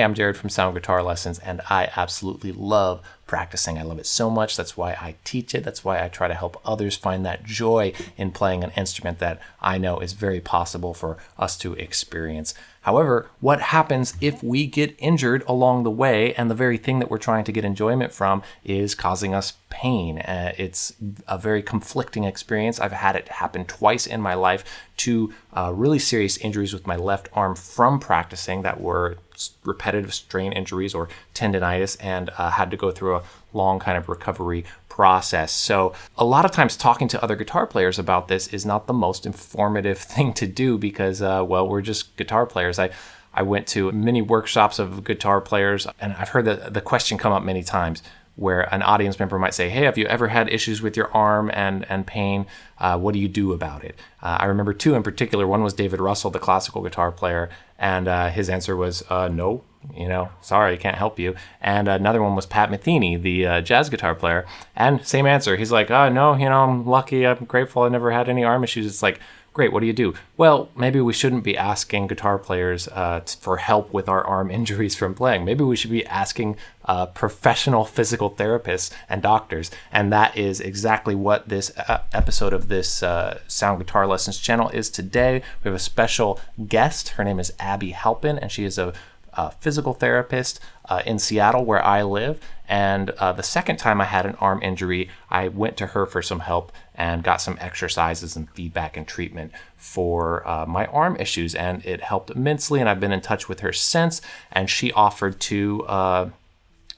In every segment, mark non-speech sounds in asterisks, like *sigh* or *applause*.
Hey, I'm Jared from Sound Guitar Lessons, and I absolutely love practicing. I love it so much. That's why I teach it. That's why I try to help others find that joy in playing an instrument that I know is very possible for us to experience. However, what happens if we get injured along the way and the very thing that we're trying to get enjoyment from is causing us pain? Uh, it's a very conflicting experience. I've had it happen twice in my life, two uh, really serious injuries with my left arm from practicing that were repetitive strain injuries or tendonitis and uh, had to go through a long kind of recovery process. So, a lot of times talking to other guitar players about this is not the most informative *laughs* thing to do because, uh, well, we're just guitar players. I I went to many workshops of guitar players, and I've heard the, the question come up many times where an audience member might say, Hey, have you ever had issues with your arm and, and pain? Uh, what do you do about it? Uh, I remember two in particular. One was David Russell, the classical guitar player, and uh, his answer was, uh, No, you know, sorry, I can't help you. And another one was Pat Metheny, the uh, jazz guitar player, and same answer. He's like, Oh, no, you know, I'm lucky, I'm grateful, I never had any arm issues. It's like, Great, what do you do? Well, maybe we shouldn't be asking guitar players uh, for help with our arm *laughs* injuries from playing. Maybe we should be asking uh, professional physical therapists and doctors. And that is exactly what this uh, episode of this uh, Sound Guitar Lessons channel is today. We have a special guest. Her name is Abby Halpin, and she is a uh, physical therapist uh, in Seattle, where I live. And uh, the second time I had an arm injury, I went to her for some help and got some exercises and feedback and treatment for uh, my arm issues. And it helped immensely. And I've been in touch with her since. And she offered to uh,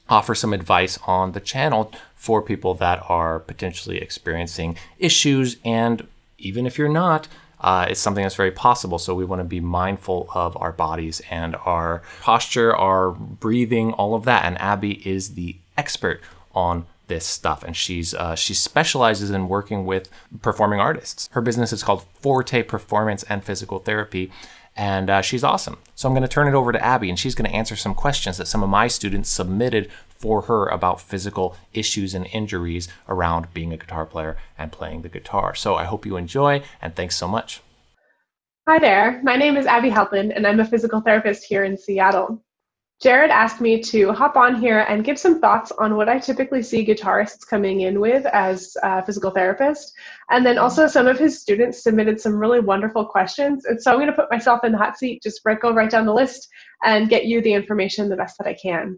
offer some advice on the channel for people that are potentially experiencing issues. And even if you're not, uh, it's something that's very possible. So we want to be mindful of our bodies and our posture, our breathing, all of that. And Abby is the expert on this stuff and she's uh, she specializes in working with performing artists her business is called forte performance and physical therapy and uh, she's awesome so i'm going to turn it over to abby and she's going to answer some questions that some of my students submitted for her about physical issues and injuries around being a guitar player and playing the guitar. So I hope you enjoy and thanks so much. Hi there, my name is Abby Halpin and I'm a physical therapist here in Seattle. Jared asked me to hop on here and give some thoughts on what I typically see guitarists coming in with as a physical therapist. And then also some of his students submitted some really wonderful questions. And so I'm going to put myself in the hot seat, just right, go right down the list and get you the information the best that I can.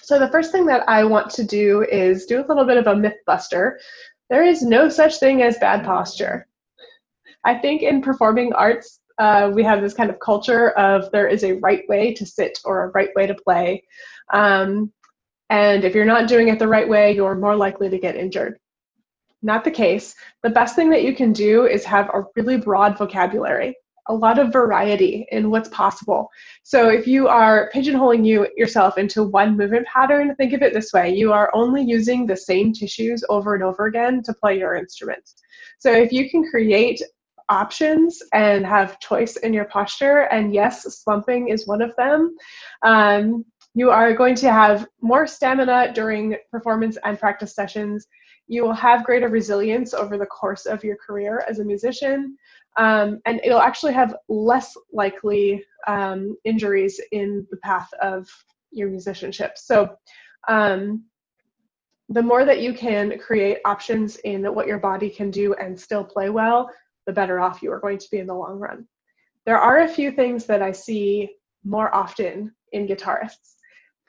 So the first thing that I want to do is do a little bit of a myth buster. There is no such thing as bad posture. I think in performing arts, uh, we have this kind of culture of there is a right way to sit or a right way to play. Um, and if you're not doing it the right way, you're more likely to get injured. Not the case. The best thing that you can do is have a really broad vocabulary a lot of variety in what's possible. So if you are pigeonholing you yourself into one movement pattern, think of it this way. You are only using the same tissues over and over again to play your instrument. So if you can create options and have choice in your posture, and yes, slumping is one of them, um, you are going to have more stamina during performance and practice sessions. You will have greater resilience over the course of your career as a musician um, and it'll actually have less likely um, injuries in the path of your musicianship. So um, the more that you can create options in what your body can do and still play well, the better off you are going to be in the long run. There are a few things that I see more often in guitarists.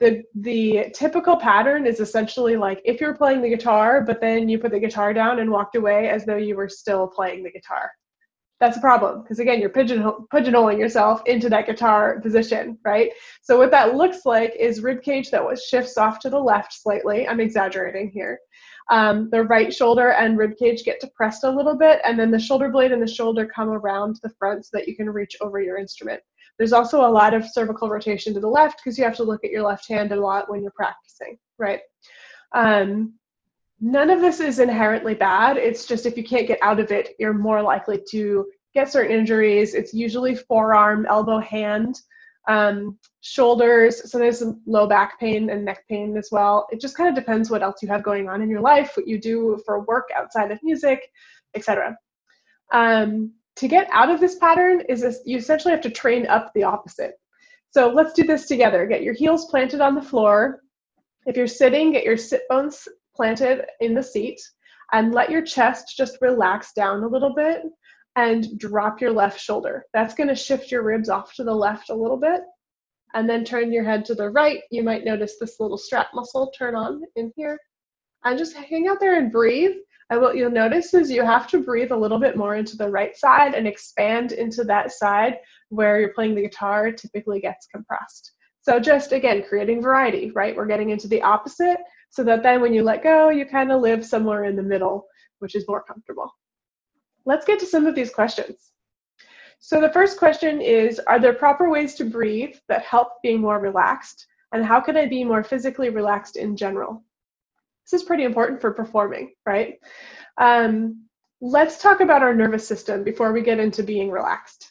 The, the typical pattern is essentially like if you're playing the guitar, but then you put the guitar down and walked away as though you were still playing the guitar that's a problem because again you're pigeonhole, pigeonholing yourself into that guitar position right so what that looks like is rib cage that was shifts off to the left slightly i'm exaggerating here um, the right shoulder and rib cage get depressed a little bit and then the shoulder blade and the shoulder come around the front so that you can reach over your instrument there's also a lot of cervical rotation to the left because you have to look at your left hand a lot when you're practicing right um, None of this is inherently bad. It's just if you can't get out of it, you're more likely to get certain injuries. It's usually forearm, elbow, hand, um, shoulders. So there's some low back pain and neck pain as well. It just kind of depends what else you have going on in your life, what you do for work outside of music, etc. Um, to get out of this pattern is this, you essentially have to train up the opposite. So let's do this together. Get your heels planted on the floor. If you're sitting, get your sit bones planted in the seat and let your chest just relax down a little bit and drop your left shoulder. That's going to shift your ribs off to the left a little bit. And then turn your head to the right. You might notice this little strap muscle turn on in here. And just hang out there and breathe. And what you'll notice is you have to breathe a little bit more into the right side and expand into that side where you're playing the guitar typically gets compressed. So just again, creating variety, right? We're getting into the opposite so that then when you let go, you kind of live somewhere in the middle, which is more comfortable. Let's get to some of these questions. So the first question is, are there proper ways to breathe that help being more relaxed? And how can I be more physically relaxed in general? This is pretty important for performing, right? Um, let's talk about our nervous system before we get into being relaxed.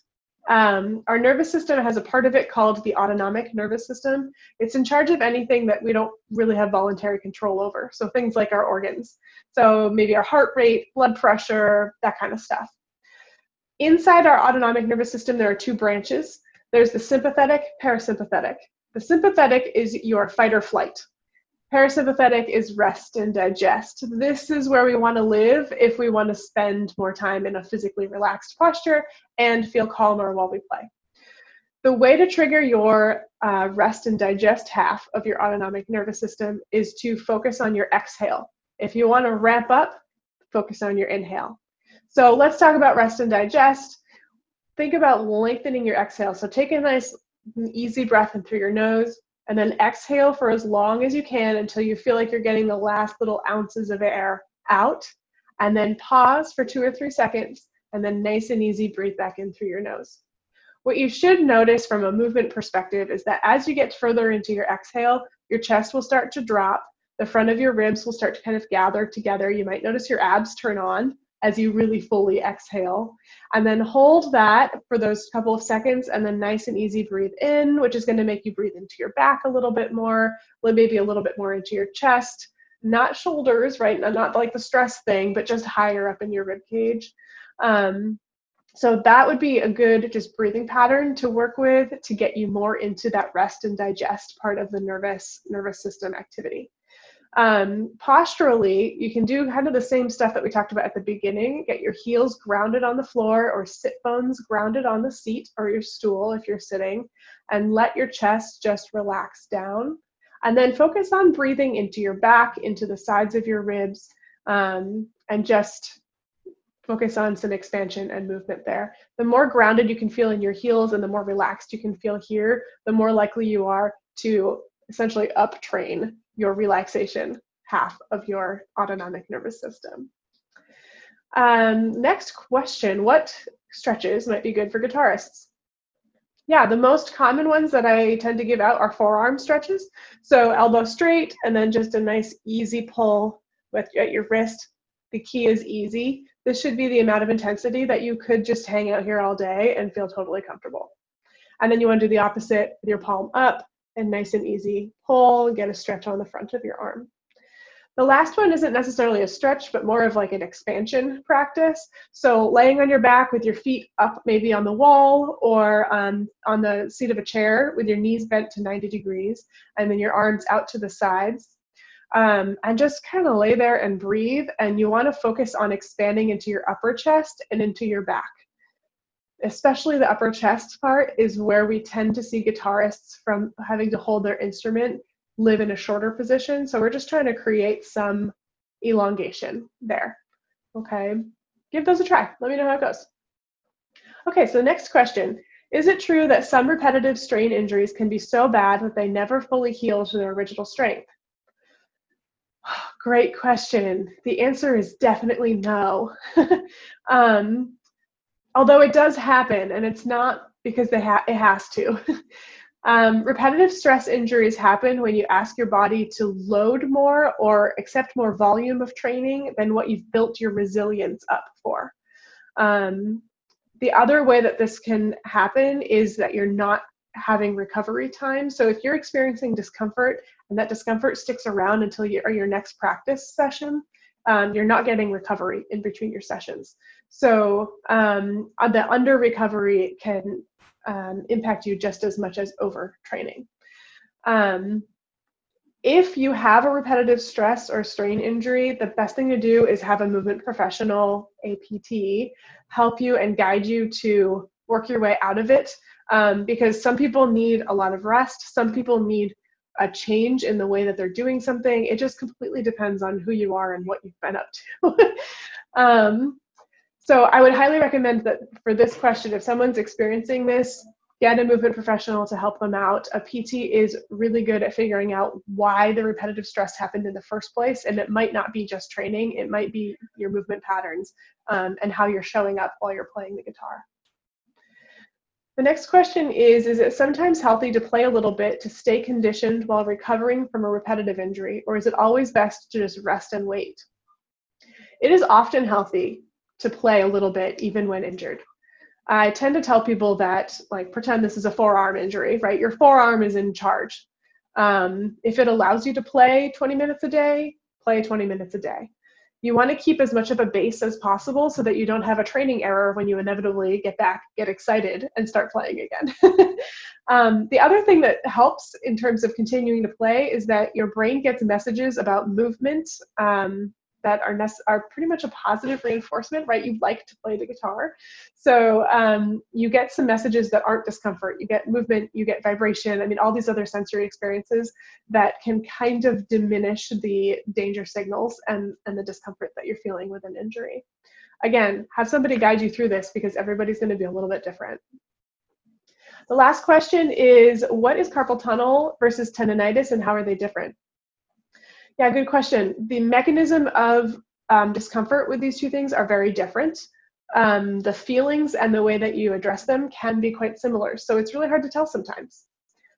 Um, our nervous system has a part of it called the autonomic nervous system. It's in charge of anything that we don't really have voluntary control over. So things like our organs. So maybe our heart rate, blood pressure, that kind of stuff. Inside our autonomic nervous system, there are two branches. There's the sympathetic, parasympathetic. The sympathetic is your fight or flight. Parasympathetic is rest and digest. This is where we want to live if we want to spend more time in a physically relaxed posture and feel calmer while we play. The way to trigger your uh, rest and digest half of your autonomic nervous system is to focus on your exhale. If you want to ramp up, focus on your inhale. So let's talk about rest and digest. Think about lengthening your exhale. So take a nice, easy breath in through your nose and then exhale for as long as you can until you feel like you're getting the last little ounces of air out. And then pause for two or three seconds, and then nice and easy breathe back in through your nose. What you should notice from a movement perspective is that as you get further into your exhale, your chest will start to drop, the front of your ribs will start to kind of gather together. You might notice your abs turn on, as you really fully exhale. And then hold that for those couple of seconds and then nice and easy breathe in, which is going to make you breathe into your back a little bit more, maybe a little bit more into your chest, not shoulders, right? Not like the stress thing, but just higher up in your rib cage. Um, so that would be a good just breathing pattern to work with to get you more into that rest and digest part of the nervous nervous system activity. Um, posturally, you can do kind of the same stuff that we talked about at the beginning. Get your heels grounded on the floor or sit bones grounded on the seat or your stool if you're sitting, and let your chest just relax down. And then focus on breathing into your back, into the sides of your ribs, um, and just focus on some expansion and movement there. The more grounded you can feel in your heels and the more relaxed you can feel here, the more likely you are to essentially up train your relaxation half of your autonomic nervous system. Um, next question, what stretches might be good for guitarists? Yeah, the most common ones that I tend to give out are forearm stretches. So elbow straight and then just a nice easy pull with at your wrist. The key is easy. This should be the amount of intensity that you could just hang out here all day and feel totally comfortable. And then you want to do the opposite with your palm up and nice and easy pull and get a stretch on the front of your arm. The last one isn't necessarily a stretch, but more of like an expansion practice. So laying on your back with your feet up maybe on the wall or um, on the seat of a chair with your knees bent to 90 degrees and then your arms out to the sides. Um, and just kind of lay there and breathe. And you want to focus on expanding into your upper chest and into your back especially the upper chest part is where we tend to see guitarists from having to hold their instrument live in a shorter position. So we're just trying to create some elongation there. Okay, give those a try. Let me know how it goes. Okay, so next question. Is it true that some repetitive strain injuries can be so bad that they never fully heal to their original strength? *sighs* Great question. The answer is definitely no. *laughs* um, although it does happen, and it's not because they ha- it has to. *laughs* um, repetitive stress injuries happen when you ask your body to load more or accept more volume of training than what you've built your resilience up for. Um, the other way that this can happen is that you're not having recovery time. So if you're experiencing discomfort and that discomfort sticks around until you, your next practice session, um, you're not getting recovery in between your sessions. So um, uh, the under recovery can um, impact you just as much as overtraining. Um, if you have a repetitive stress or strain injury, the best thing to do is have a movement professional, a PT, help you and guide you to work your way out of it. Um, because some people need a lot of rest, some people need a change in the way that they're doing something. It just completely depends on who you are and what you've been up to. *laughs* um, so I would highly recommend that for this question, if someone's experiencing this, get a movement professional to help them out. A PT is really good at figuring out why the repetitive stress happened in the first place. And it might not be just training, it might be your movement patterns um, and how you're showing up while you're playing the guitar. The next question is Is it sometimes healthy to play a little bit to stay conditioned while recovering from a repetitive injury, or is it always best to just rest and wait? It is often healthy to play a little bit even when injured. I tend to tell people that, like, pretend this is a forearm injury, right? Your forearm is in charge. Um, if it allows you to play 20 minutes a day, play 20 minutes a day. You want to keep as much of a base as possible so that you don't have a training error when you inevitably get back, get excited, and start playing again. *laughs* um, the other thing that helps in terms of continuing to play is that your brain gets messages about movement um, that are are pretty much a positive reinforcement, right? You like to play the guitar, so um, you get some messages that aren't discomfort. You get movement, you get vibration. I mean, all these other sensory experiences that can kind of diminish the danger signals and and the discomfort that you're feeling with an injury. Again, have somebody guide you through this because everybody's going to be a little bit different. The last question is, what is carpal tunnel versus tendonitis and how are they different? Yeah, good question. The mechanism of um, discomfort with these two things are very different. Um, the feelings and the way that you address them can be quite similar. So it's really hard to tell sometimes.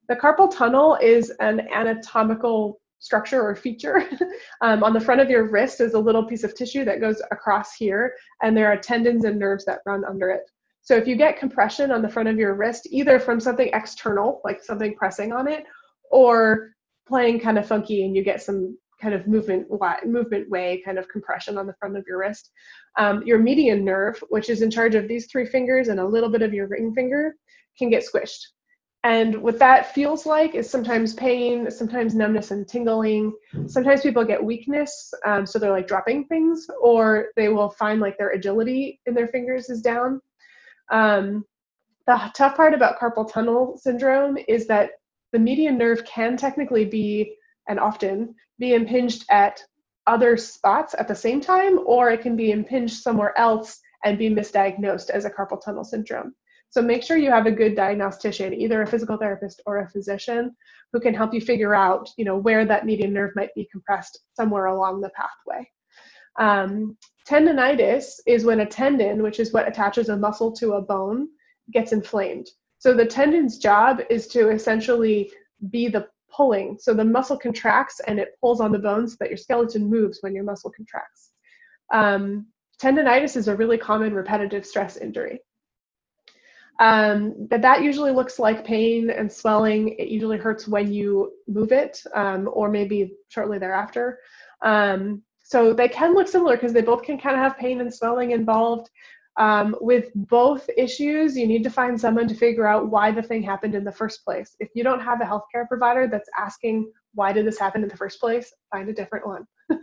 The carpal tunnel is an anatomical structure or feature. *laughs* um, on the front of your wrist is a little piece of tissue that goes across here, and there are tendons and nerves that run under it. So if you get compression on the front of your wrist, either from something external, like something pressing on it, or playing kind of funky and you get some kind of movement movement way kind of compression on the front of your wrist. Um, your median nerve, which is in charge of these three fingers and a little bit of your ring finger, can get squished. And what that feels like is sometimes pain, sometimes numbness and tingling. Sometimes people get weakness, um, so they're like dropping things, or they will find like their agility in their fingers is down. Um, the tough part about carpal tunnel syndrome is that the median nerve can technically be and often be impinged at other spots at the same time, or it can be impinged somewhere else and be misdiagnosed as a carpal tunnel syndrome. So make sure you have a good diagnostician, either a physical therapist or a physician, who can help you figure out, you know, where that median nerve might be compressed somewhere along the pathway. Um, tendonitis is when a tendon, which is what attaches a muscle to a bone, gets inflamed. So the tendon's job is to essentially be the pulling. So the muscle contracts and it pulls on the bones so that your skeleton moves when your muscle contracts. Um, tendonitis is a really common repetitive stress injury. Um, but that usually looks like pain and swelling. It usually hurts when you move it um, or maybe shortly thereafter. Um, so they can look similar because they both can kind of have pain and swelling involved. Um, with both issues, you need to find someone to figure out why the thing happened in the first place. If you don't have a healthcare provider that's asking, why did this happen in the first place, find a different one. *laughs*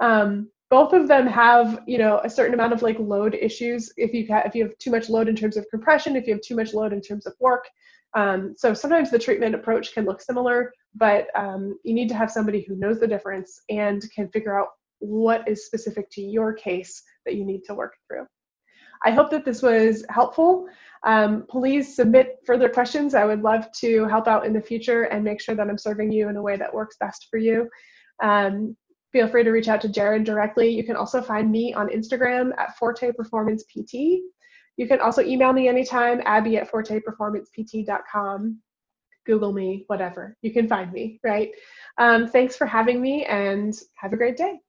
um, both of them have, you know, a certain amount of like load issues. If you have, if you have too much load in terms of compression, if you have too much load in terms of work. Um, so sometimes the treatment approach can look similar, but um, you need to have somebody who knows the difference and can figure out what is specific to your case that you need to work through. I hope that this was helpful. Um, please submit further questions. I would love to help out in the future and make sure that I'm serving you in a way that works best for you. Um, feel free to reach out to Jared directly. You can also find me on Instagram at Forte Performance PT. You can also email me anytime, abby at forteperformancept.com. Google me, whatever. You can find me, right? Um, thanks for having me and have a great day.